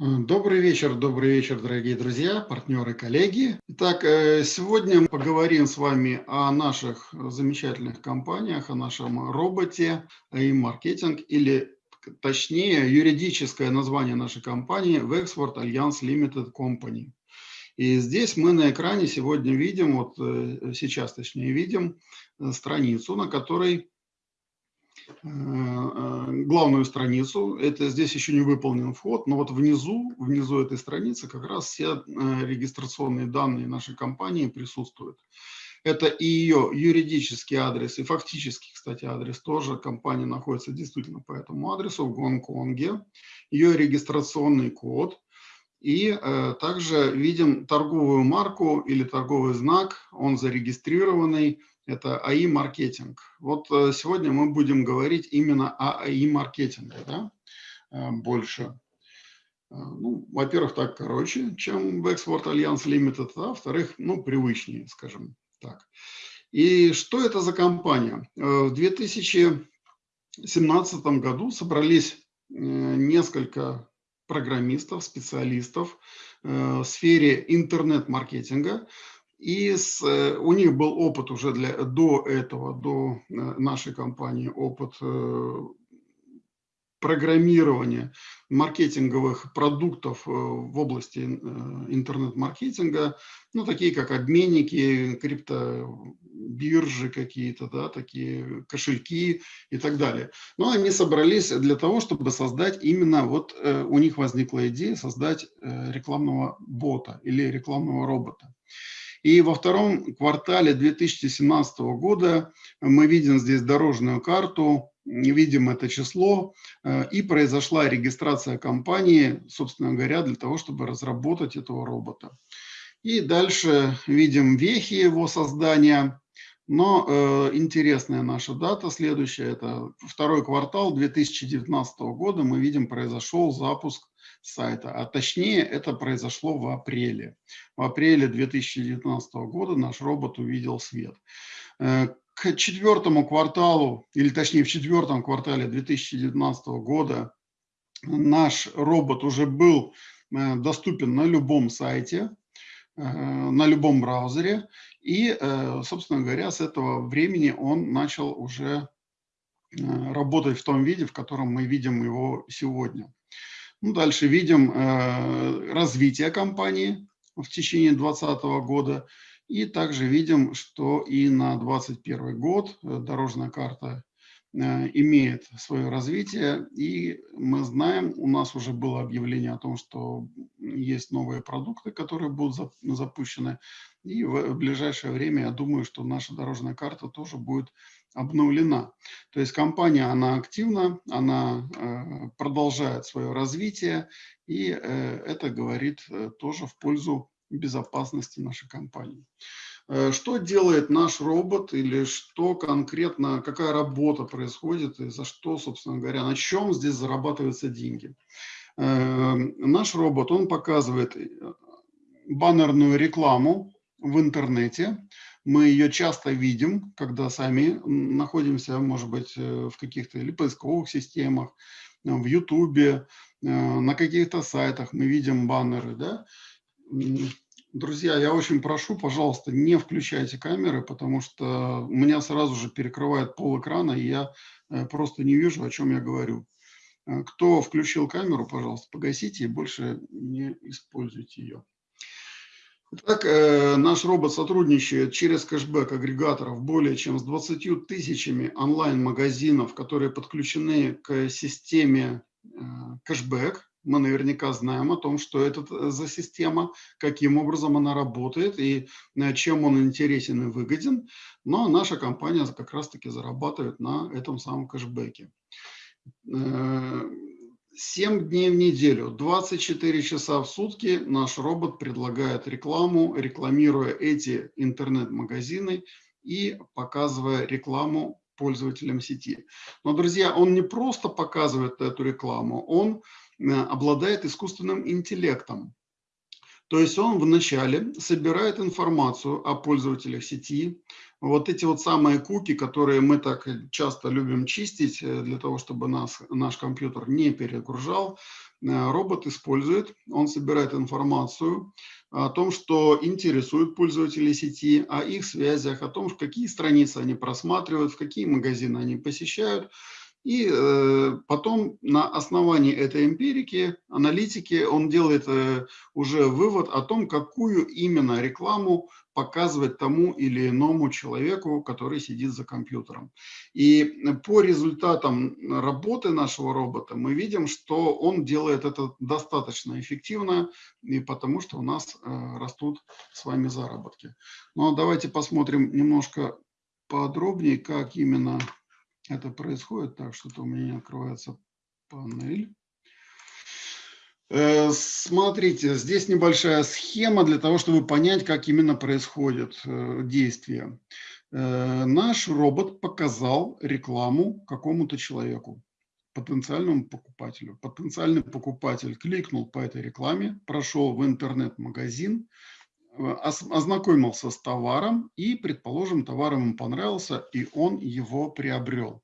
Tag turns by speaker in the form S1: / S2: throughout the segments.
S1: Добрый вечер, добрый вечер, дорогие друзья, партнеры, коллеги. Итак, э, сегодня мы поговорим с вами о наших замечательных компаниях, о нашем роботе и маркетинг или точнее юридическое название нашей компании Wexford Alliance Limited Company. И здесь мы на экране сегодня видим, вот э, сейчас точнее видим э, страницу, на которой Э, э, главную страницу. Это здесь еще не выполнен вход, но вот внизу, внизу этой страницы как раз все э, регистрационные данные нашей компании присутствуют. Это и ее юридический адрес, и фактический, кстати, адрес тоже. Компания находится действительно по этому адресу в Гонконге. Ее регистрационный код. И э, также видим торговую марку или торговый знак, он зарегистрированный это АИ-маркетинг. Вот э, сегодня мы будем говорить именно о АИ-маркетинге, да, э, больше. Э, ну, во-первых, так короче, чем в Export Alliance Limited, а во-вторых, ну, привычнее, скажем так. И что это за компания? В 2017 году собрались несколько программистов, специалистов в сфере интернет-маркетинга, и с, э, у них был опыт уже для, до этого, до э, нашей компании, опыт э, программирования маркетинговых продуктов в области интернет-маркетинга, ну, такие как обменники, криптобиржи какие-то, да, такие кошельки и так далее. Но они собрались для того, чтобы создать именно, вот у них возникла идея создать рекламного бота или рекламного робота. И во втором квартале 2017 года мы видим здесь дорожную карту, видим это число, э, и произошла регистрация компании, собственно говоря, для того, чтобы разработать этого робота. И дальше видим вехи его создания. Но э, интересная наша дата следующая, это второй квартал 2019 года, мы видим, произошел запуск сайта, а точнее это произошло в апреле. В апреле 2019 года наш робот увидел свет. Э, к четвертому кварталу, или точнее в четвертом квартале 2019 года наш робот уже был э, доступен на любом сайте, э, на любом браузере. И, собственно говоря, с этого времени он начал уже работать в том виде, в котором мы видим его сегодня. Ну, дальше видим э, развитие компании в течение 2020 года. И также видим, что и на 2021 год э, дорожная карта э, имеет свое развитие. И мы знаем, у нас уже было объявление о том, что есть новые продукты, которые будут запущены. И в ближайшее время, я думаю, что наша дорожная карта тоже будет обновлена. То есть компания, она активна, она э, продолжает свое развитие, и э, это говорит э, тоже в пользу безопасности нашей компании. Что делает наш робот или что конкретно, какая работа происходит и за что, собственно говоря, на чем здесь зарабатываются деньги? Наш робот, он показывает баннерную рекламу в интернете, мы ее часто видим, когда сами находимся, может быть, э, в каких-то или поисковых системах, э, в Ютубе, э, на каких-то сайтах мы видим баннеры, да. Друзья, я очень прошу, пожалуйста, не включайте камеры, потому что меня сразу же перекрывает пол экрана, и я просто не вижу, о чем я говорю. Кто включил камеру, пожалуйста, погасите и больше не используйте ее. Так, э, наш робот сотрудничает через кэшбэк агрегаторов более чем с 20 тысячами онлайн-магазинов, которые подключены к системе э, кэшбэк. Мы наверняка знаем о том, что это э, за система, каким образом она работает и э, чем он интересен и выгоден. Но наша компания как раз-таки зарабатывает на этом самом кэшбэке. 7 дней в неделю, 24 часа в сутки наш робот предлагает рекламу, рекламируя эти интернет-магазины и показывая рекламу пользователям сети. Но, друзья, он не просто показывает эту рекламу, он э, обладает искусственным интеллектом. То есть он вначале собирает информацию о пользователях сети, вот эти вот самые куки, которые мы так часто любим чистить э, для того, чтобы нас, наш компьютер не перегружал, э, робот использует, он собирает информацию о том, что интересует пользователей сети, о их связях, о том, в какие страницы они просматривают, в какие магазины они посещают, и э, потом на основании этой эмпирики, аналитики, он делает э, уже вывод о том, какую именно рекламу показывать тому или иному человеку, который сидит за компьютером. И по результатам работы нашего робота мы видим, что он делает это достаточно эффективно, и потому что у нас э, растут с вами заработки. Но давайте посмотрим немножко подробнее, как именно это происходит. Так, что-то у меня не открывается панель. Э, смотрите, здесь небольшая схема для того, чтобы понять, как именно происходит э, действие. Э, наш робот показал рекламу какому-то человеку, потенциальному покупателю. Потенциальный покупатель кликнул по этой рекламе, прошел в интернет-магазин, ознакомился с товаром и, предположим, товар ему понравился, и он его приобрел.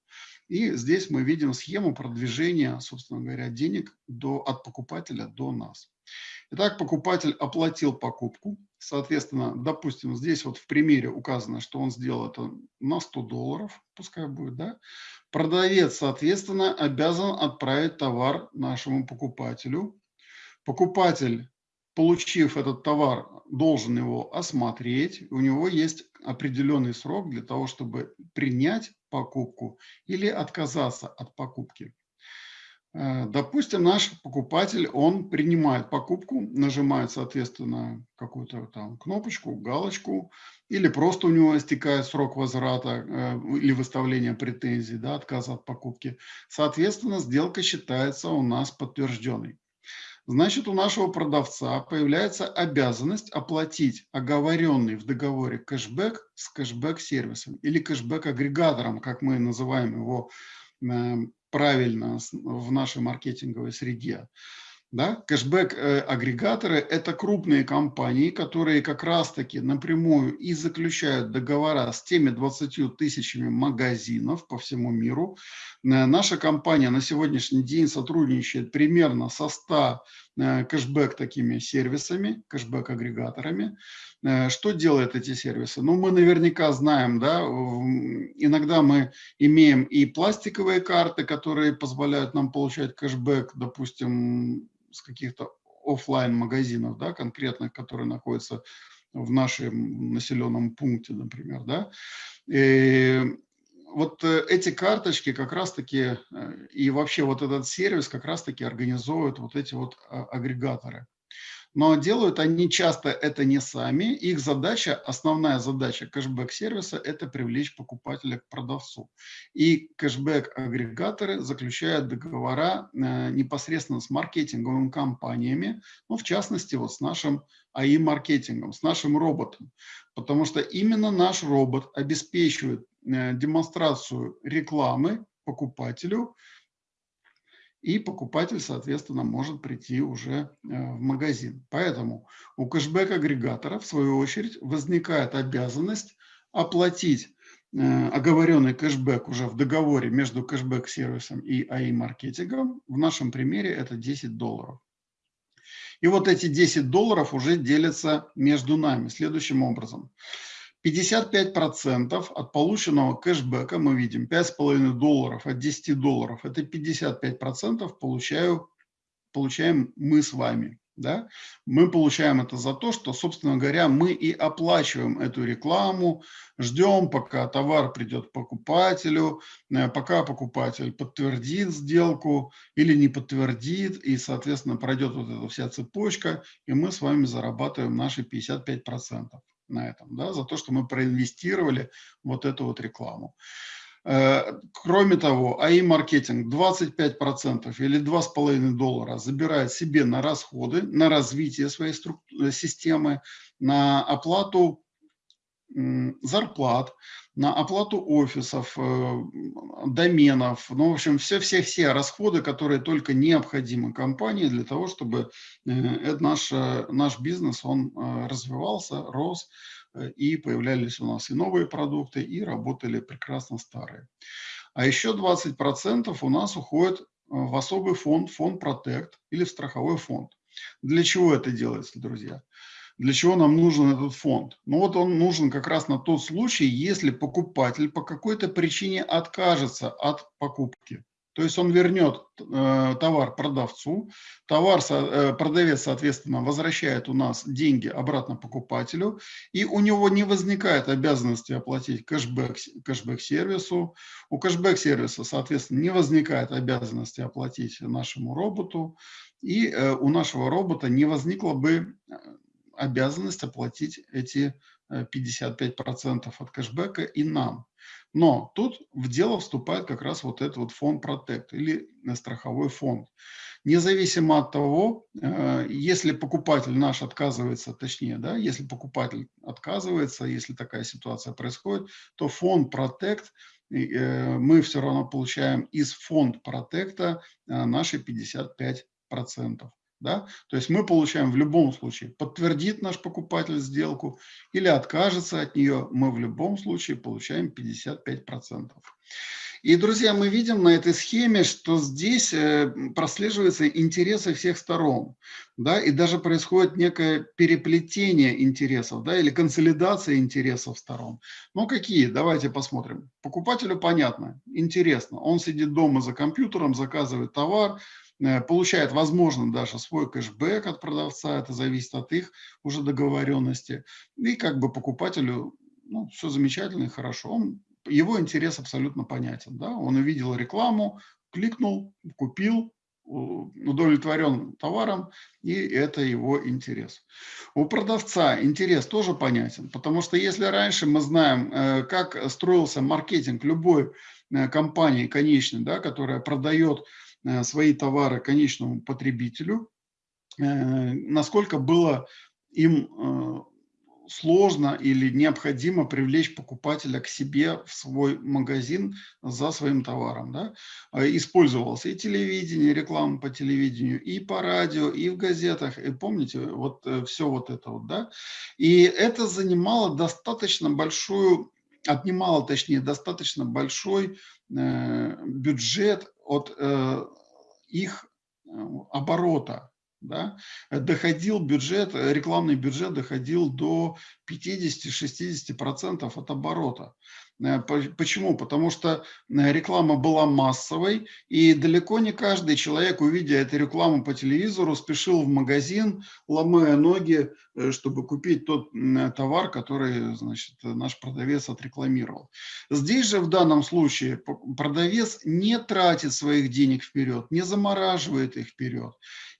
S1: И здесь мы видим схему продвижения, собственно говоря, денег до, от покупателя до нас. Итак, покупатель оплатил покупку. Соответственно, допустим, здесь вот в примере указано, что он сделал это на 100 долларов, пускай будет, да. Продавец, соответственно, обязан отправить товар нашему покупателю. Покупатель получив этот товар, должен его осмотреть. У него есть определенный срок для того, чтобы принять покупку или отказаться от покупки. Э, допустим, наш покупатель, он принимает покупку, нажимает, соответственно, какую-то там кнопочку, галочку, или просто у него истекает срок возврата э, или выставления претензий, да, отказа от покупки. Соответственно, сделка считается у нас подтвержденной значит, у нашего продавца появляется обязанность оплатить оговоренный в договоре кэшбэк с кэшбэк-сервисом или кэшбэк-агрегатором, как мы называем его э, правильно в нашей маркетинговой среде. Да? Кэшбэк-агрегаторы – это крупные компании, которые как раз-таки напрямую и заключают договора с теми 20 тысячами магазинов по всему миру. Э, наша компания на сегодняшний день сотрудничает примерно со 100 э, кэшбэк такими сервисами, кэшбэк-агрегаторами. Э, что делают эти сервисы? Ну, мы наверняка знаем, да, иногда мы имеем и пластиковые карты, которые позволяют нам получать кэшбэк, допустим, с каких-то офлайн магазинов, да, конкретных, которые находятся в нашем населенном пункте, например, да. И вот э, эти карточки как раз-таки э, и вообще вот этот сервис как раз-таки организуют вот эти вот а, агрегаторы. Но делают они часто это не сами. Их задача, основная задача кэшбэк-сервиса – это привлечь покупателя к продавцу. И кэшбэк-агрегаторы заключают договора э, непосредственно с маркетинговыми компаниями, ну, в частности, вот с нашим АИ-маркетингом, с нашим роботом. Потому что именно наш робот обеспечивает э, демонстрацию рекламы покупателю, и покупатель, соответственно, может прийти уже э, в магазин. Поэтому у кэшбэк-агрегатора, в свою очередь, возникает обязанность оплатить э, оговоренный кэшбэк уже в договоре между кэшбэк-сервисом и АИ-маркетингом. В нашем примере это 10 долларов. И вот эти 10 долларов уже делятся между нами следующим образом. 55% от полученного кэшбэка, мы видим, 5,5 долларов от 10 долларов, это 55% получаю, получаем мы с вами. Да? Мы получаем это за то, что, собственно говоря, мы и оплачиваем эту рекламу, ждем, пока товар придет покупателю, э, пока покупатель подтвердит сделку или не подтвердит, и, соответственно, пройдет вот эта вся цепочка, и мы с вами зарабатываем наши 55% на этом, да, за то, что мы проинвестировали вот эту вот рекламу. Э, кроме того, АИ-маркетинг 25% или 2,5 доллара забирает себе на расходы, на развитие своей системы, на оплату зарплат, на оплату офисов, э, доменов, ну, в общем, все-все-все расходы, которые только необходимы компании для того, чтобы э, наш, наш бизнес, он э, развивался, рос, и появлялись у нас и новые продукты, и работали прекрасно старые. А еще 20% у нас уходит в особый фонд, фонд Protect или в страховой фонд. Для чего это делается, друзья? Для чего нам нужен этот фонд? Ну вот он нужен как раз на тот случай, если покупатель по какой-то причине откажется от покупки. То есть он вернет э, товар продавцу, товар, э, продавец, соответственно, возвращает у нас деньги обратно покупателю, и у него не возникает обязанности оплатить кэшбэк, кэшбэк-сервису. У кэшбэк-сервиса, соответственно, не возникает обязанности оплатить нашему роботу, и э, у нашего робота не возникло бы э, обязанность оплатить эти 55% э, от кэшбэка и нам. Но тут в дело вступает как раз вот этот вот фонд Protect или страховой фонд. Независимо от того, э, если покупатель наш отказывается, точнее, да, если покупатель отказывается, если такая ситуация происходит, то фонд Protect э, мы все равно получаем из фонд Protect наши 55%. Да? То есть мы получаем в любом случае, подтвердит наш покупатель сделку или откажется от нее, мы в любом случае получаем 55%. И, друзья, мы видим на этой схеме, что здесь э, прослеживаются интересы всех сторон, да, и даже происходит некое переплетение интересов, да, или консолидация интересов сторон. Ну, какие? Давайте посмотрим. Покупателю понятно, интересно. Он сидит дома за компьютером, заказывает товар, Э, получает, возможно, даже свой кэшбэк от продавца, это зависит от их уже договоренности. И как бы покупателю ну, все замечательно и хорошо. Он, его интерес абсолютно понятен. Да? Он увидел рекламу, кликнул, купил, удовлетворен товаром, и это его интерес. У продавца интерес тоже понятен, потому что если раньше мы знаем, э, как строился маркетинг любой э, компании конечной, да, которая продает свои товары конечному потребителю, э, насколько было им э, сложно или необходимо привлечь покупателя к себе в свой магазин за своим товаром. Да? Использовался и телевидение, реклама по телевидению, и по радио, и в газетах. И помните, вот все вот это вот. Да? И это занимало достаточно большую, отнимало, точнее, достаточно большой бюджет от э, их э, оборота. Да? Доходил бюджет, рекламный бюджет доходил до 50-60% от оборота. Э, почему? Потому что э, реклама была массовой, и далеко не каждый человек, увидя эту рекламу по телевизору, спешил в магазин, ломая ноги, э, чтобы купить тот товар, который значит, наш продавец отрекламировал. Здесь же в данном случае продавец не тратит своих денег вперед, не замораживает их вперед,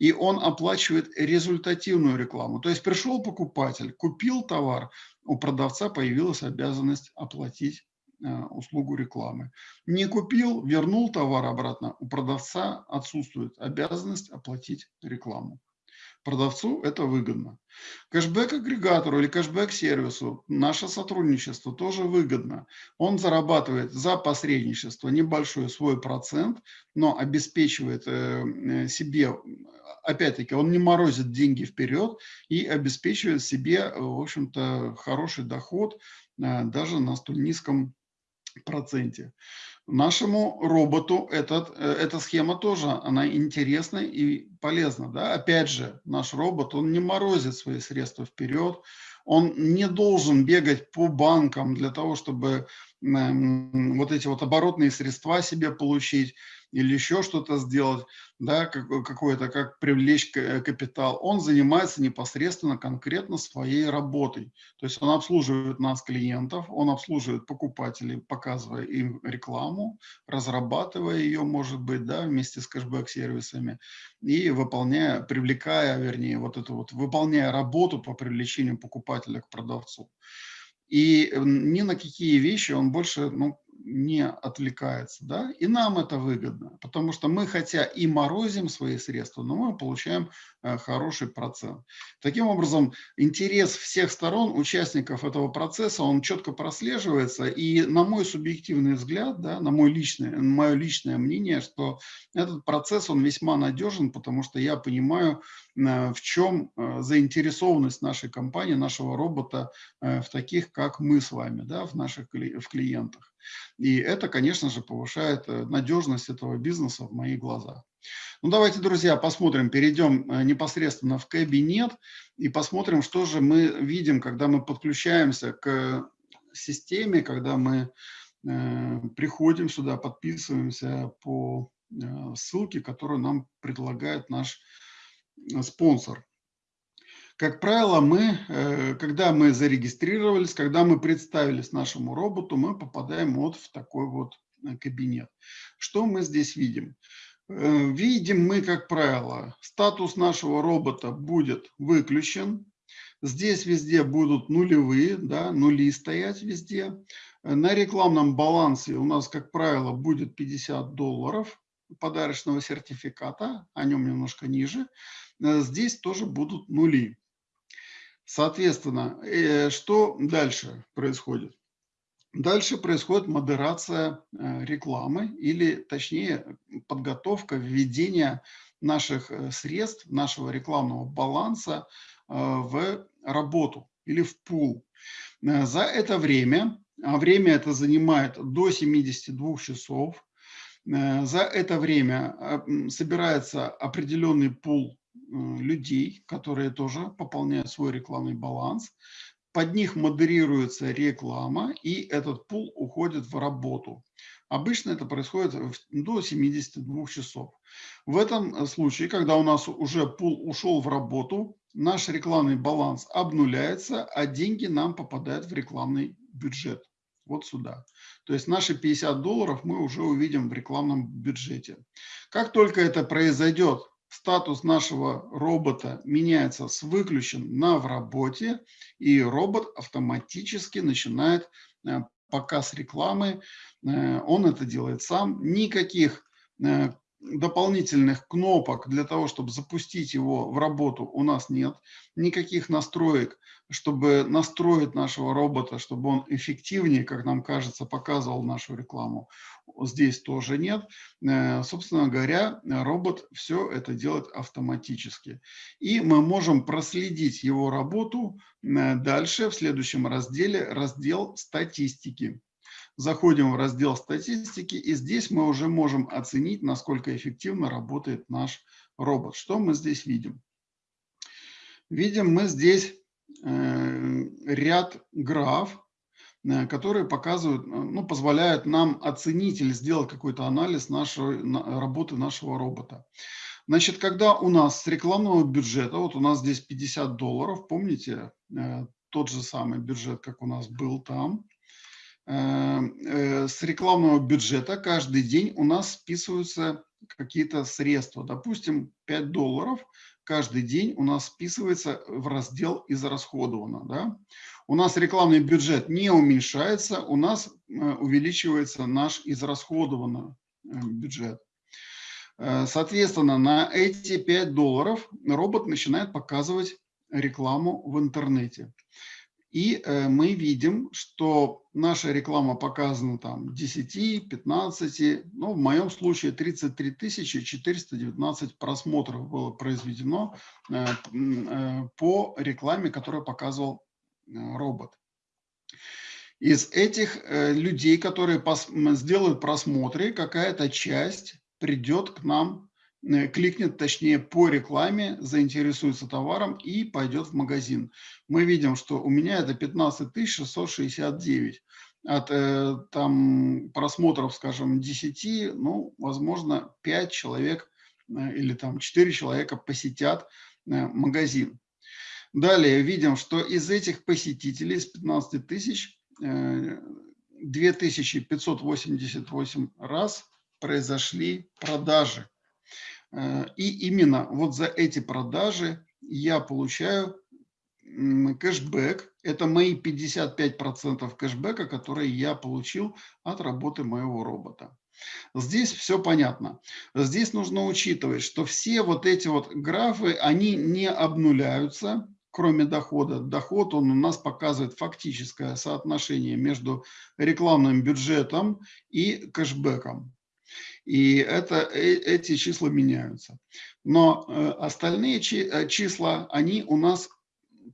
S1: и он оплачивает результативную рекламу. То есть пришел покупатель, купил товар, у продавца появилась обязанность оплатить э, услугу рекламы. Не купил, вернул товар обратно, у продавца отсутствует обязанность оплатить рекламу. Продавцу это выгодно. Кэшбэк-агрегатору или кэшбэк-сервису наше сотрудничество тоже выгодно. Он зарабатывает за посредничество небольшой свой процент, но обеспечивает э, себе опять-таки, он не морозит деньги вперед и обеспечивает себе, в общем-то, хороший доход э, даже на столь низком проценте. Нашему роботу этот, э, эта схема тоже, она интересна и полезна. Да? Опять же, наш робот, он не морозит свои средства вперед, он не должен бегать по банкам для того, чтобы вот эти вот оборотные средства себе получить или еще что-то сделать, да, какое-то, как привлечь э, капитал, он занимается непосредственно конкретно своей работой. То есть он обслуживает нас, клиентов, он обслуживает покупателей, показывая им рекламу, разрабатывая ее, может быть, да, вместе с кэшбэк-сервисами и выполняя, привлекая, вернее, вот эту вот, выполняя работу по привлечению покупателя к продавцу. И ни на какие вещи он больше ну, не отвлекается, да, и нам это выгодно, потому что мы, хотя и морозим свои средства, но мы получаем э, хороший процент. Таким образом, интерес всех сторон, участников этого процесса, он четко прослеживается, и на мой субъективный взгляд, да, на мой личный, мое личное мнение, что этот процесс, он весьма надежен, потому что я понимаю, э, в чем э, заинтересованность нашей компании, нашего робота в таких, как мы с вами, да, в наших в клиентах. И это, конечно же, повышает э, надежность этого бизнеса в моих глазах. Ну, давайте, друзья, посмотрим, перейдем э, непосредственно в кабинет и посмотрим, что же мы видим, когда мы подключаемся к системе, когда мы э, приходим сюда, подписываемся по э, ссылке, которую нам предлагает наш э, спонсор. Как правило, мы, э, когда мы зарегистрировались, когда мы представились нашему роботу, мы попадаем вот в такой вот э, кабинет. Что мы здесь видим? Э, видим мы, как правило, статус нашего робота будет выключен. Здесь везде будут нулевые, да, нули стоять везде. На рекламном балансе у нас, как правило, будет 50 долларов подарочного сертификата, о нем немножко ниже. Здесь тоже будут нули. Соответственно, э, что дальше происходит? Дальше происходит модерация э, рекламы или, точнее, подготовка введения наших э, средств, нашего рекламного баланса в работу или в пул. За это время, а время это занимает до 72 часов, за это время собирается определенный пул людей, которые тоже пополняют свой рекламный баланс. Под них модерируется реклама, и этот пул уходит в работу. Обычно это происходит до 72 часов. В этом э, случае, когда у нас уже пул ушел в работу, наш рекламный баланс обнуляется, а деньги нам попадают в рекламный бюджет. Вот сюда. То есть наши 50 долларов мы уже увидим в рекламном бюджете. Как только это произойдет, статус нашего робота меняется с выключен на в работе, и робот автоматически начинает э, показ рекламы. Э, он это делает сам. Никаких э, дополнительных кнопок для того, чтобы запустить его в работу у нас нет. Никаких настроек, чтобы настроить нашего робота, чтобы он эффективнее, как нам кажется, показывал нашу рекламу, здесь тоже нет. Э, собственно говоря, робот все это делает автоматически. И мы можем проследить его работу э, дальше в следующем разделе, раздел статистики. Заходим в раздел статистики, и здесь мы уже можем оценить, насколько эффективно работает наш робот. Что мы здесь видим? Видим мы здесь э, ряд граф, э, которые показывают, ну, позволяют нам оценить или сделать какой-то анализ нашей работы нашего робота. Значит, когда у нас с рекламного бюджета, вот у нас здесь 50 долларов, помните, э, тот же самый бюджет, как у нас был там, э, с рекламного бюджета каждый день у нас списываются какие-то средства. Допустим, 5 долларов каждый день у нас списывается в раздел «Израсходовано». Да? У нас рекламный бюджет не уменьшается, у нас э, увеличивается наш израсходованный э, бюджет. Соответственно, на эти 5 долларов робот начинает показывать рекламу в интернете. И э, мы видим, что наша реклама показана там 10, 15, ну, в моем случае 33 419 просмотров было произведено э, э, по рекламе, которую показывал робот. Из этих людей, которые сделают просмотры, какая-то часть придет к нам кликнет, точнее, по рекламе, заинтересуется товаром и пойдет в магазин. Мы видим, что у меня это 15 669. От э, там просмотров, скажем, 10, ну, возможно, 5 человек э, или там 4 человека посетят э, магазин. Далее видим, что из этих посетителей, из 15 тысяч, э, 2588 раз произошли продажи. Э, и именно вот за эти продажи я получаю кэшбэк. Это мои 55% кэшбэка, которые я получил от работы моего робота. Здесь все понятно. Здесь нужно учитывать, что все вот эти вот графы, они не обнуляются, кроме дохода. Доход, он у нас показывает фактическое соотношение между рекламным бюджетом и кэшбэком. И это, э, эти числа меняются. Но э, остальные э, числа, они у нас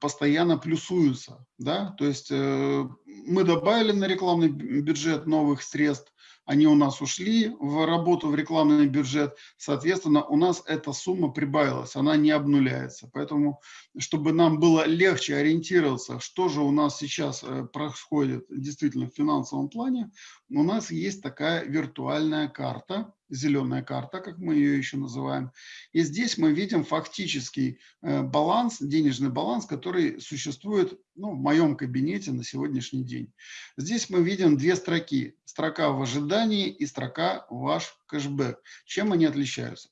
S1: постоянно плюсуются. Да? То есть мы добавили на рекламный бюджет новых средств, они у нас ушли в работу в рекламный бюджет, соответственно, у нас эта сумма прибавилась, она не обнуляется. Поэтому, чтобы нам было легче ориентироваться, что же у нас сейчас э, происходит действительно в финансовом плане, у нас есть такая виртуальная карта, зеленая карта, как мы ее еще называем. И здесь мы видим фактический э, баланс, денежный баланс, который существует ну, в моем кабинете на сегодняшний день. Здесь мы видим две строки. Строка в ожидании и строка ваш кэшбэк. Чем они отличаются?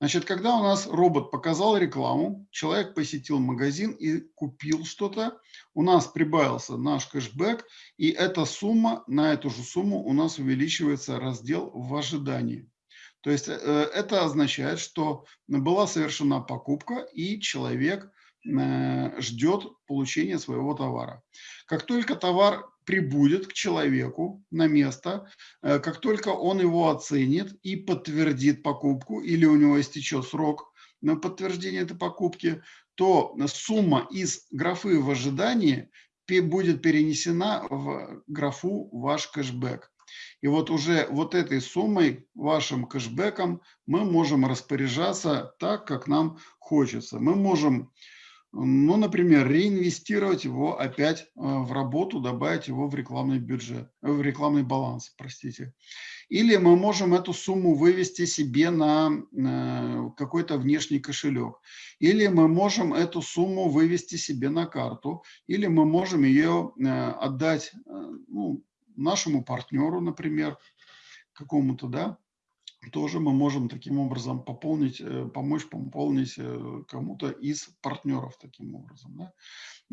S1: Значит, когда у нас робот показал рекламу, человек посетил магазин и купил что-то, у нас прибавился наш кэшбэк, и эта сумма, на эту же сумму у нас увеличивается раздел в ожидании. То есть э, это означает, что была совершена покупка, и человек э, ждет получения своего товара. Как только товар прибудет к человеку на место, э, как только он его оценит и подтвердит покупку, или у него истечет срок на подтверждение этой покупки, то сумма из графы в ожидании будет перенесена в графу ваш кэшбэк. И вот уже вот этой суммой, вашим кэшбэком, мы можем распоряжаться так, как нам хочется. Мы можем, ну, например, реинвестировать его опять э, в работу, добавить его в рекламный бюджет, в рекламный баланс, простите. Или мы можем эту сумму вывести себе на э, какой-то внешний кошелек. Или мы можем эту сумму вывести себе на карту. Или мы можем ее э, отдать ну, нашему партнеру, например, какому-то, да, тоже мы можем таким образом пополнить, э, помочь пополнить э, кому-то из партнеров таким образом, да,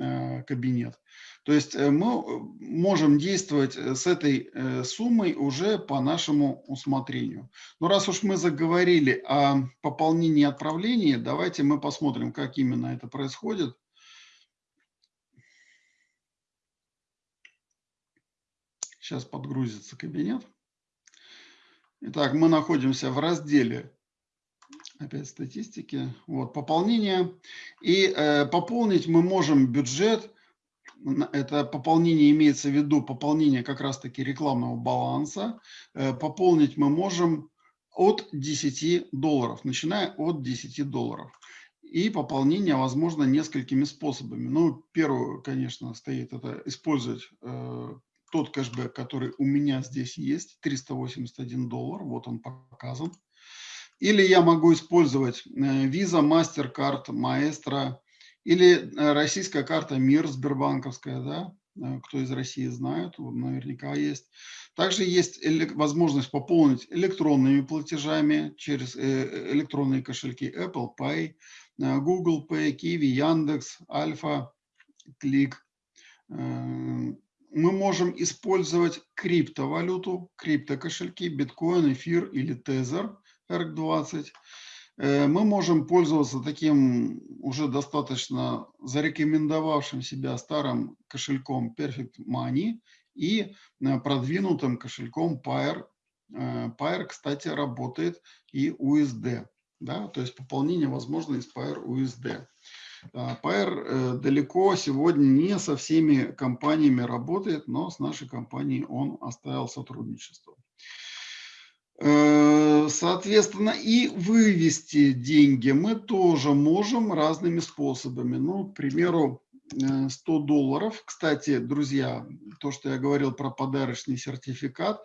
S1: э, кабинет. То есть мы можем действовать с этой суммой уже по нашему усмотрению. Но раз уж мы заговорили о пополнении и отправлении, давайте мы посмотрим, как именно это происходит. Сейчас подгрузится кабинет. Итак, мы находимся в разделе опять статистики. Вот, пополнение. И э, пополнить мы можем бюджет. Это пополнение имеется в виду пополнение как раз-таки рекламного баланса. Э, пополнить мы можем от 10 долларов, начиная от 10 долларов. И пополнение возможно несколькими способами. Ну, первое, конечно, стоит это использовать э, тот кэшбэк, который у меня здесь есть, 381 доллар, вот он показан. Или я могу использовать э, Visa, MasterCard, Maestro, или э, российская карта МИР Сбербанковская, да, э, кто из России знает, наверняка есть. Также есть возможность пополнить электронными платежами через электронные кошельки Apple Pay, Google Pay, Kiwi, Яндекс, Альфа, Клик мы можем использовать криптовалюту, криптокошельки, биткоин, эфир или тезер ERC20. Э, мы можем пользоваться таким уже достаточно зарекомендовавшим себя старым кошельком Perfect Money и э, продвинутым кошельком Pair. Э, Pair, кстати, работает и USD. Да? То есть пополнение возможно из Pair USD. Pair э, далеко сегодня не со всеми компаниями работает, но с нашей компанией он оставил сотрудничество. Э, соответственно, и вывести деньги мы тоже можем разными способами. Ну, к примеру, 100 э, долларов. Кстати, друзья, то, что я говорил про подарочный сертификат,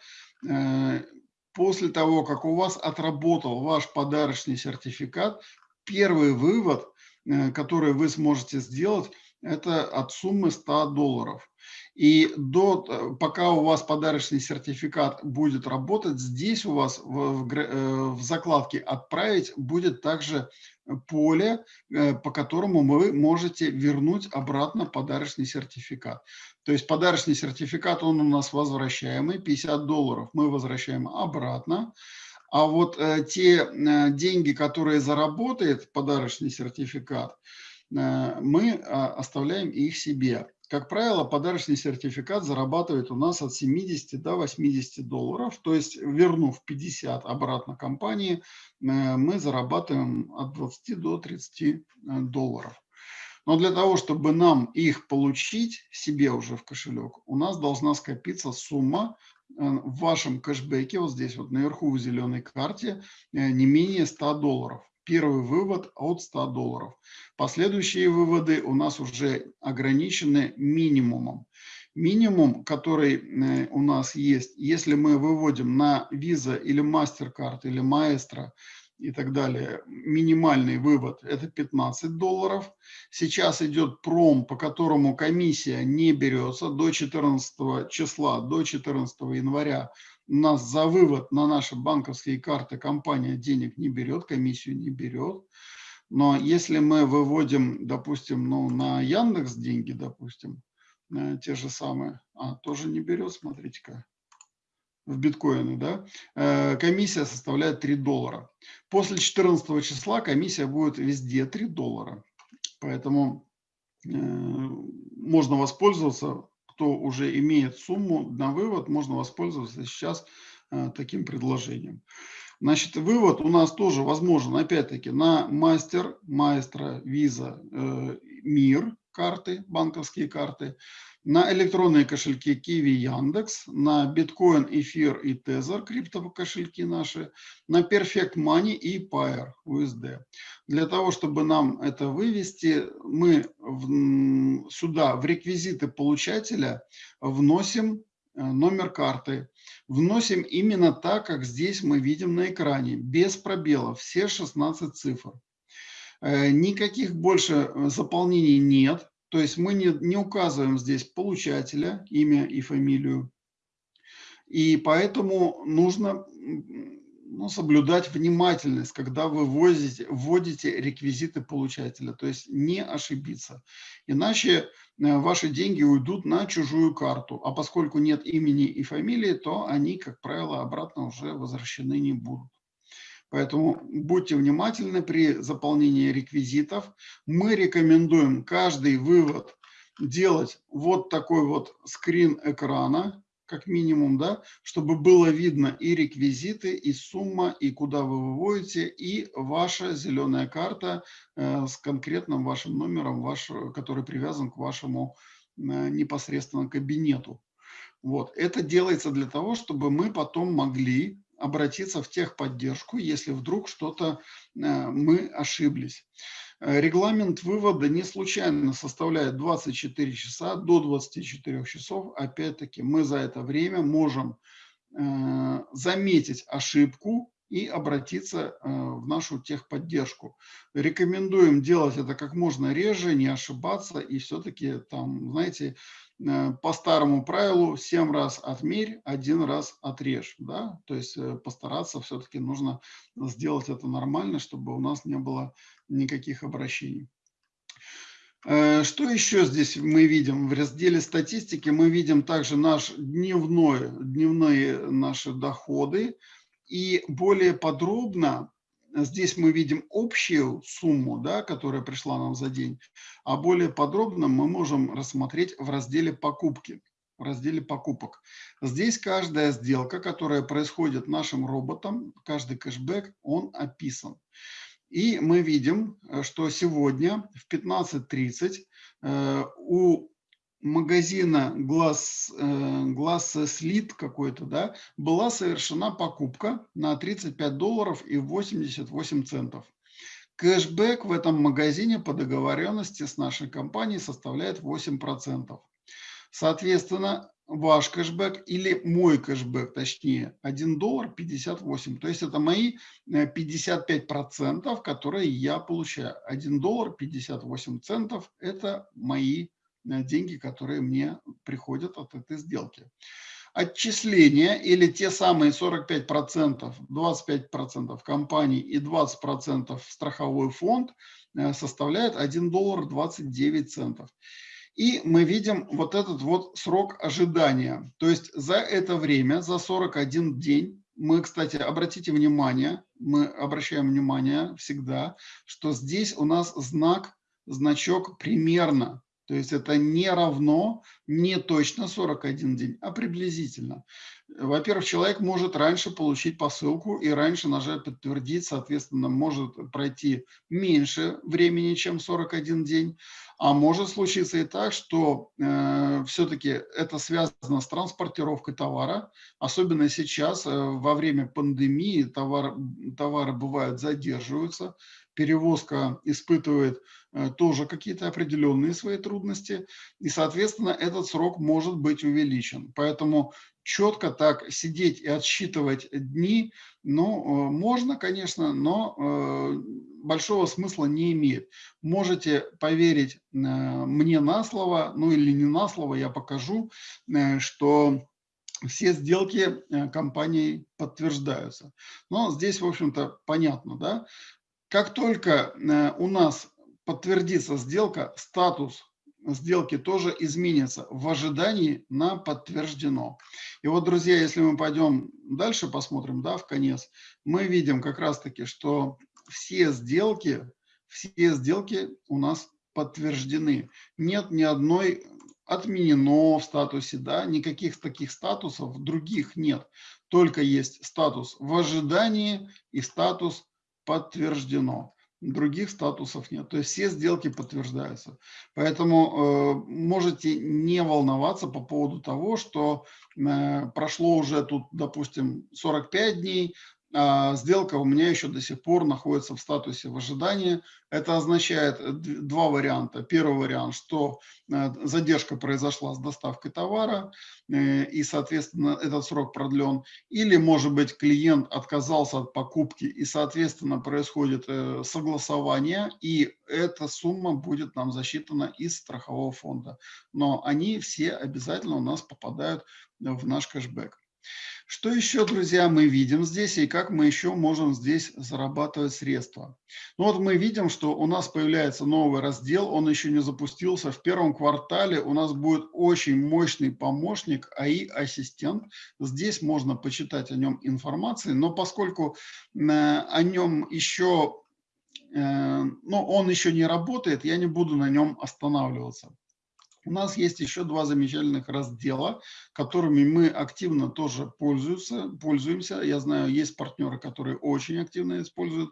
S1: после того, как у вас отработал ваш подарочный сертификат, первый вывод – которые вы сможете сделать, это от суммы 100 долларов. И до, э, пока у вас подарочный сертификат будет работать, здесь у вас в, в, э, в закладке «Отправить» будет также поле, э, по которому вы можете вернуть обратно подарочный сертификат. То есть подарочный сертификат, он у нас возвращаемый, 50 долларов мы возвращаем обратно. А вот э, те э, деньги, которые заработает подарочный сертификат, э, мы э, оставляем их себе. Как правило, подарочный сертификат зарабатывает у нас от 70 до 80 долларов, то есть вернув 50 обратно компании, мы зарабатываем от 20 до 30 э, долларов. Но для того, чтобы нам их получить себе уже в кошелек, у нас должна скопиться сумма в вашем кэшбэке, вот здесь вот наверху в зеленой карте, не менее 100 долларов. Первый вывод от 100 долларов. Последующие выводы у нас уже ограничены минимумом. Минимум, который э, у нас есть, если мы выводим на Visa или MasterCard или Maestro и так далее, минимальный вывод это 15 долларов. Сейчас идет пром, по которому комиссия не берется до 14 числа, до 14 января у нас за вывод на наши банковские карты компания денег не берет, комиссию не берет. Но если мы выводим, допустим, ну, на Яндекс деньги, допустим, э, те же самые, а, тоже не берет, смотрите-ка, в биткоины, да, э, комиссия составляет 3 доллара. После 14 числа комиссия будет везде 3 доллара. Поэтому э, можно воспользоваться кто уже имеет сумму на вывод, можно воспользоваться сейчас э, таким предложением. Значит, вывод у нас тоже возможен, опять-таки, на мастер, маэстро, виза, мир карты, банковские карты, на электронные кошельки Kiwi, Яндекс, на биткоин, эфир и тезер, криптокошельки наши, на Perfect Money и Pair USD. Для того, чтобы нам это вывести, мы в, сюда в реквизиты получателя вносим э, номер карты. Вносим именно так, как здесь мы видим на экране, без пробелов, все 16 цифр. Э, никаких больше э, заполнений нет. То есть мы не, не указываем здесь получателя, имя и фамилию. И поэтому нужно ну, соблюдать внимательность, когда вы вводите, вводите реквизиты получателя, то есть не ошибиться. Иначе э, ваши деньги уйдут на чужую карту, а поскольку нет имени и фамилии, то они, как правило, обратно уже возвращены не будут. Поэтому будьте внимательны при заполнении реквизитов. Мы рекомендуем каждый вывод делать вот такой вот скрин экрана, как минимум, да, чтобы было видно и реквизиты, и сумма, и куда вы выводите, и ваша зеленая карта э, с конкретным вашим номером, ваш, который привязан к вашему э, непосредственно кабинету. Вот. Это делается для того, чтобы мы потом могли обратиться в техподдержку, если вдруг что-то э, мы ошиблись. Э, регламент вывода не случайно составляет 24 часа до 24 часов. Опять-таки мы за это время можем э, заметить ошибку и обратиться в нашу техподдержку. Рекомендуем делать это как можно реже, не ошибаться и все-таки там, знаете, по старому правилу 7 раз отмерь, один раз отрежь. Да? То есть э, постараться все-таки нужно сделать это нормально, чтобы у нас не было никаких обращений. Э, что еще здесь мы видим? В разделе статистики мы видим также наш дневной, дневные наши доходы. И более подробно Здесь мы видим общую сумму, да, которая пришла нам за день, а более подробно мы можем рассмотреть в разделе покупки, в разделе покупок. Здесь каждая сделка, которая происходит нашим роботом, каждый кэшбэк, он описан. И мы видим, что сегодня в 15.30 э, у магазина глаз, э, глаз слит какой-то, да, была совершена покупка на 35 долларов и 88 центов. Кэшбэк в этом магазине по договоренности с нашей компанией составляет 8%. Соответственно, ваш кэшбэк или мой кэшбэк, точнее, 1 доллар 58. То есть это мои 55%, э, которые я получаю. 1 доллар 58 центов – это мои деньги, которые мне приходят от этой сделки отчисления или те самые 45%, 25% компаний и 20% страховой фонд э, составляют 1 доллар 29 центов. И мы видим вот этот вот срок ожидания. То есть за это время, за 41 день, мы, кстати, обратите внимание, мы обращаем внимание всегда, что здесь у нас знак, значок примерно. То есть это не равно, не точно 41 день, а приблизительно. Во-первых, человек может раньше получить посылку и раньше нажать «Подтвердить», соответственно, может пройти меньше времени, чем 41 день. А может случиться и так, что э, все-таки это связано с транспортировкой товара, особенно сейчас, э, во время пандемии, товар, товары бывают задерживаются, перевозка испытывает э, тоже какие-то определенные свои трудности, и, соответственно, этот срок может быть увеличен. Поэтому четко так сидеть и отсчитывать дни, ну, э, можно, конечно, но э, большого смысла не имеет. Можете поверить мне на слово, ну или не на слово, я покажу, что все сделки компанией подтверждаются. Но здесь, в общем-то, понятно, да? Как только э, у нас подтвердится сделка, статус сделки тоже изменится в ожидании на подтверждено. И вот, друзья, если мы пойдем дальше, посмотрим, да, в конец, мы видим как раз-таки, что все сделки, все сделки у нас подтверждены. Нет ни одной отменено в статусе, да, никаких таких статусов других нет. Только есть статус в ожидании и статус подтверждено. Других статусов нет. То есть все сделки подтверждаются. Поэтому э, можете не волноваться по поводу того, что э, прошло уже тут, допустим, 45 дней, сделка у меня еще до сих пор находится в статусе в ожидании. Это означает э, два варианта. Первый вариант, что э, задержка произошла с доставкой товара, э, и, соответственно, этот срок продлен. Или, может быть, клиент отказался от покупки, и, соответственно, происходит согласование, и эта сумма будет нам засчитана из страхового фонда. Но они все обязательно у нас попадают в наш кэшбэк. Что еще, друзья, мы видим здесь и как мы еще можем здесь зарабатывать средства? Ну вот мы видим, что у нас появляется новый раздел, он еще не запустился. В первом квартале у нас будет очень мощный помощник АИ-ассистент. Здесь можно почитать о нем информации, но поскольку э, о нем еще, э, ну, он еще не работает, я не буду на нем останавливаться. У нас есть еще два замечательных раздела, которыми мы активно тоже пользуемся. пользуемся. Я знаю, есть партнеры, которые очень активно используют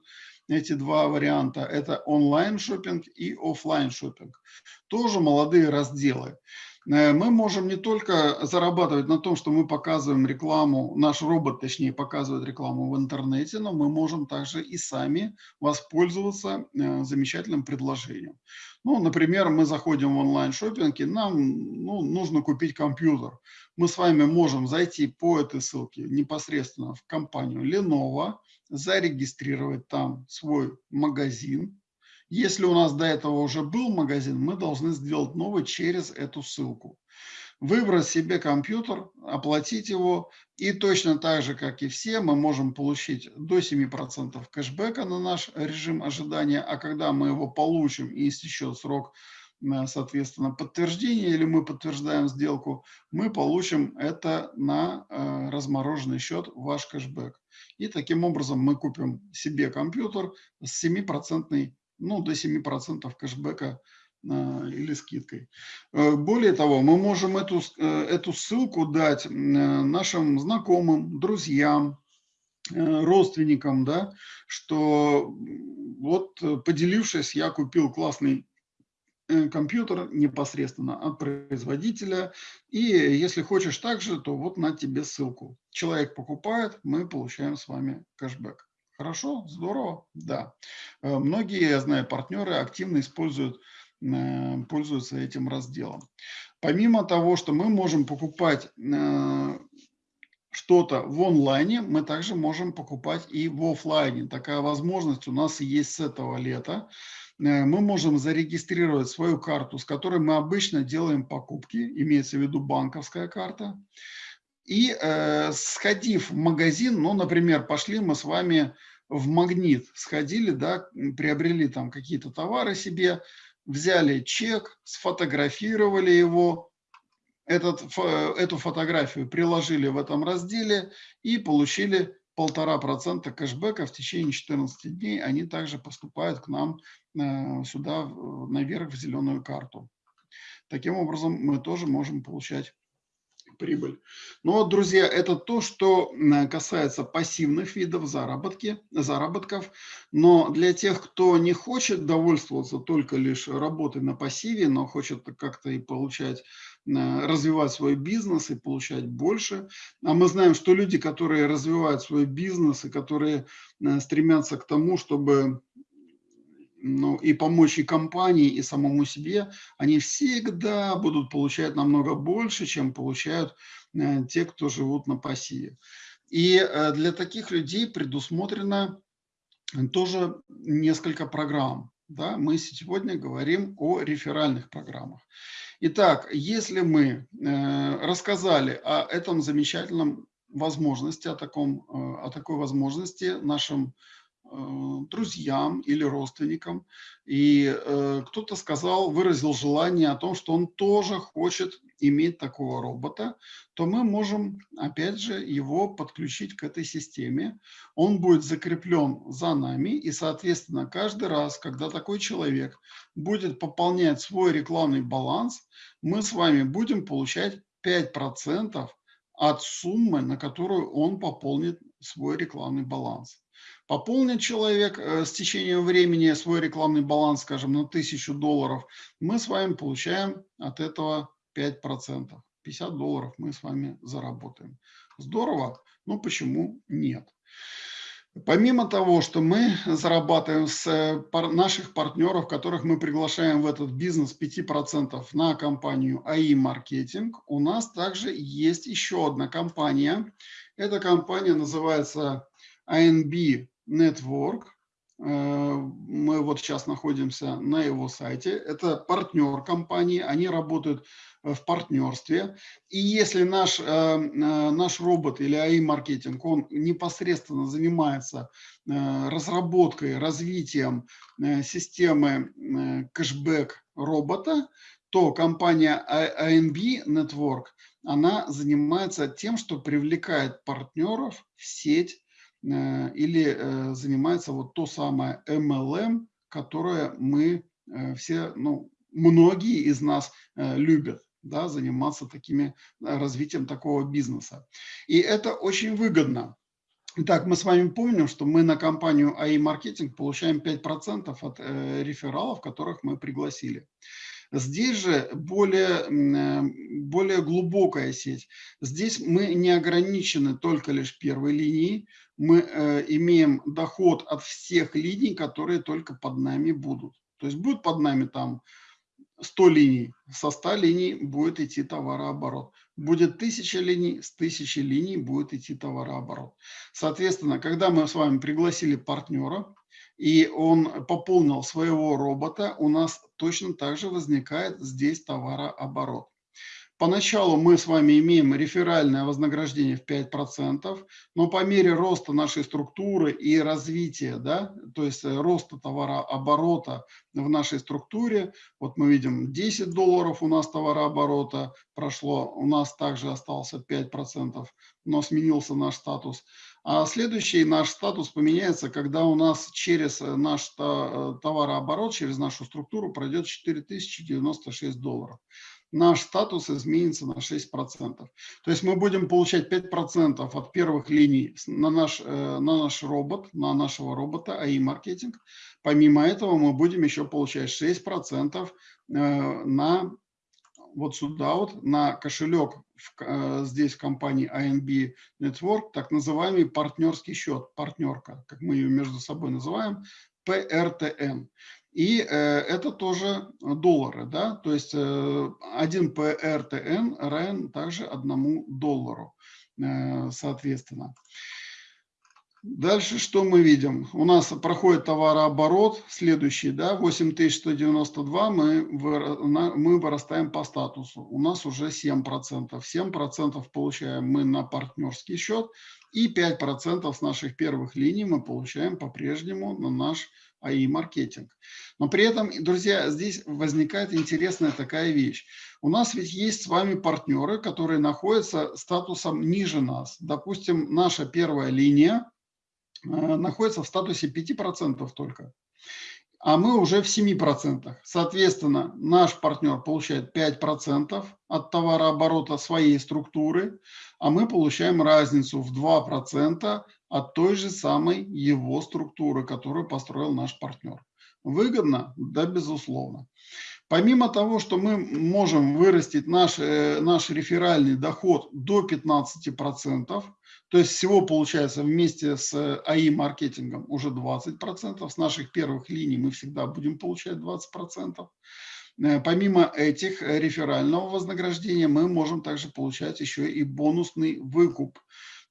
S1: эти два варианта. Это онлайн шопинг и офлайн шопинг. Тоже молодые разделы. Э, мы можем не только зарабатывать на том, что мы показываем рекламу, наш робот, точнее, показывает рекламу в интернете, но мы можем также и сами воспользоваться э, замечательным предложением. Ну, например, мы заходим в онлайн-шоппинг, и нам ну, нужно купить компьютер. Мы с вами можем зайти по этой ссылке непосредственно в компанию Lenovo, зарегистрировать там свой магазин, если у нас до этого уже был магазин, мы должны сделать новый через эту ссылку. Выбрать себе компьютер, оплатить его. И точно так же, как и все, мы можем получить до 7% кэшбэка на наш режим ожидания. А когда мы его получим и истечет срок э, соответственно, подтверждения или мы подтверждаем сделку, мы получим это на э, размороженный счет ваш кэшбэк. И таким образом мы купим себе компьютер с 7% ну, до 7% кэшбэка а, или скидкой. Э, более того, мы можем эту, э, эту ссылку дать нашим знакомым, друзьям, э, родственникам, да, что вот поделившись, я купил классный компьютер непосредственно от производителя. И если хочешь также, то вот на тебе ссылку. Человек покупает, мы получаем с вами кэшбэк. Хорошо, здорово, да. Э, многие, я знаю, партнеры активно используют, э, пользуются этим разделом. Помимо того, что мы можем покупать э, что-то в онлайне, мы также можем покупать и в офлайне. Такая возможность у нас есть с этого лета. мы можем зарегистрировать свою карту, с которой мы обычно делаем покупки, имеется в виду банковская карта. И э, сходив в магазин, ну, например, пошли мы с вами в магнит, сходили, да, приобрели там какие-то товары себе, взяли чек, сфотографировали его, этот, эту фотографию приложили в этом разделе и получили полтора процента кэшбэка в течение 14 дней. Они также поступают к нам э, сюда наверх в зеленую карту. Таким образом, мы тоже можем получать прибыль. Но, друзья, это то, что касается пассивных видов заработки, заработков. Но для тех, кто не хочет довольствоваться только лишь работой на пассиве, но хочет как-то и получать, развивать свой бизнес и получать больше. А мы знаем, что люди, которые развивают свой бизнес и которые стремятся к тому, чтобы ну, и помочь и компании, и самому себе, они всегда будут получать намного больше, чем получают э, те, кто живут на пассиве. И э, для таких людей предусмотрено тоже несколько программ. Да? Мы сегодня говорим о реферальных программах. Итак, если мы э, рассказали о этом замечательном возможности, о, таком, о такой возможности нашим Э, друзьям или родственникам, и э, кто-то сказал, выразил желание о том, что он тоже хочет иметь такого робота, то мы можем, опять же, его подключить к этой системе. Он будет закреплен за нами, и, соответственно, каждый раз, когда такой человек будет пополнять свой рекламный баланс, мы с вами будем получать 5% от суммы, на которую он пополнит свой рекламный баланс. Пополнит человек э, с течением времени свой рекламный баланс, скажем, на 1000 долларов, мы с вами получаем от этого 5%. 50 долларов мы с вами заработаем. Здорово, но почему нет? Помимо того, что мы зарабатываем с э, наших партнеров, которых мы приглашаем в этот бизнес 5% на компанию АИ Маркетинг, у нас также есть еще одна компания. Эта компания называется ANB Network. Э, мы вот сейчас находимся на его сайте. Это партнер компании, они работают в партнерстве. И если наш, э, э, наш робот или AI-маркетинг, он непосредственно занимается разработкой, развитием системы кэшбэк робота, то компания ANB Network, она занимается тем, что привлекает партнеров в сеть Э, или э, занимается вот то самое MLM, которое мы э, все, ну, многие из нас любят да, заниматься такими, развитием такого бизнеса. И это очень выгодно. Итак, мы с вами помним, что мы на компанию AI Marketing получаем 5% от рефералов, которых мы пригласили. Здесь же более, более глубокая сеть. Здесь мы не ограничены только лишь первой линией, мы э, имеем доход от всех линий, которые только под нами будут. То есть будет под нами там 100 линий, со 100 линий будет идти товарооборот. Будет 1000 линий, с 1000 линий будет идти товарооборот. Соответственно, когда мы с вами пригласили партнера, и он пополнил своего робота, у нас точно так же возникает здесь товарооборот. Поначалу мы с вами имеем реферальное вознаграждение в 5%, но по мере роста нашей структуры и развития, да, то есть э, роста товарооборота в нашей структуре, вот мы видим 10 долларов у нас товарооборота прошло, у нас также остался 5%, но сменился наш статус. А следующий наш статус поменяется, когда у нас через э, наш э, товарооборот, через нашу структуру пройдет 4096 долларов наш статус изменится на 6%. То есть мы будем получать 5% от первых линий на наш, э, на наш робот, на нашего робота AI-маркетинг. Помимо этого мы будем еще получать 6% э, на вот сюда вот, на кошелек в, э, здесь в компании INB Network, так называемый партнерский счет, партнерка, как мы ее между собой называем, PRTN. И э, это тоже доллары, да, то есть э, 1 PRTN равен также одному доллару, э, соответственно. Дальше что мы видим? У нас проходит товарооборот, следующий, да, 8192, мы, мы вырастаем по статусу. У нас уже 7%. 7% получаем мы на партнерский счет, и 5% с наших первых линий мы получаем по-прежнему на наш АИ-маркетинг. Но при этом, друзья, здесь возникает интересная такая вещь. У нас ведь есть с вами партнеры, которые находятся статусом ниже нас. Допустим, наша первая линия находится в статусе 5% только а мы уже в 7%. Соответственно, наш партнер получает 5% от товарооборота своей структуры, а мы получаем разницу в 2% от той же самой его структуры, которую построил наш партнер. Выгодно? Да, безусловно. Помимо того, что мы можем вырастить наш, э, наш реферальный доход до 15%, то есть всего получается вместе с АИ-маркетингом уже 20%, с наших первых линий мы всегда будем получать 20%. Э, помимо этих э, реферального вознаграждения мы можем также получать еще и бонусный выкуп.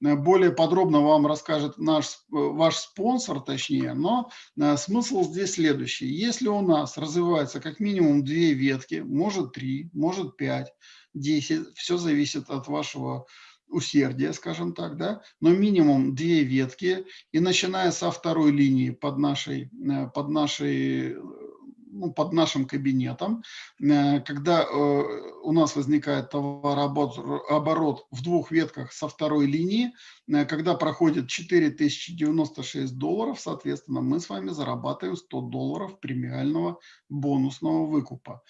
S1: Э, более подробно вам расскажет наш, ваш спонсор, точнее, но смысл здесь следующий. Если у нас развивается как минимум две ветки, может три, может пять, десять, все зависит от вашего усердия, скажем так, да, но минимум две ветки, и начиная со второй линии под нашей, под нашей ну, под нашим кабинетом, э, когда э, у нас возникает товарооборот в двух ветках со второй линии, э, когда проходит 4096 долларов, соответственно, мы с вами зарабатываем 100 долларов премиального бонусного выкупа.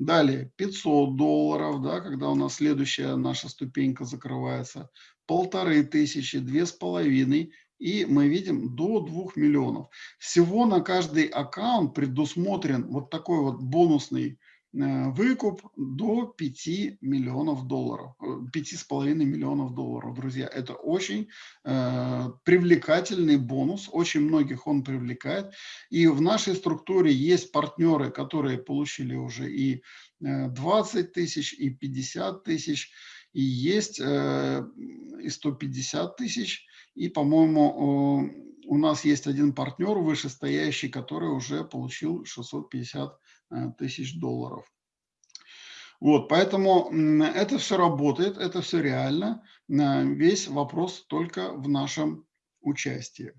S1: Далее 500 долларов, да, когда у нас следующая наша ступенька закрывается, полторы тысячи, две с половиной, и мы видим до 2 миллионов. Всего на каждый аккаунт предусмотрен вот такой вот бонусный выкуп до 5 миллионов долларов, 5,5 э, миллионов долларов, друзья. Это очень э, привлекательный бонус, очень многих он привлекает. И в нашей структуре есть партнеры, которые получили уже и 20 тысяч, и 50 тысяч, и есть э, и 150 тысяч, и, по-моему, у нас есть один партнер вышестоящий, который уже получил 650 э, тысяч долларов. Вот, поэтому это все работает, это все реально. Весь вопрос только в нашем участии.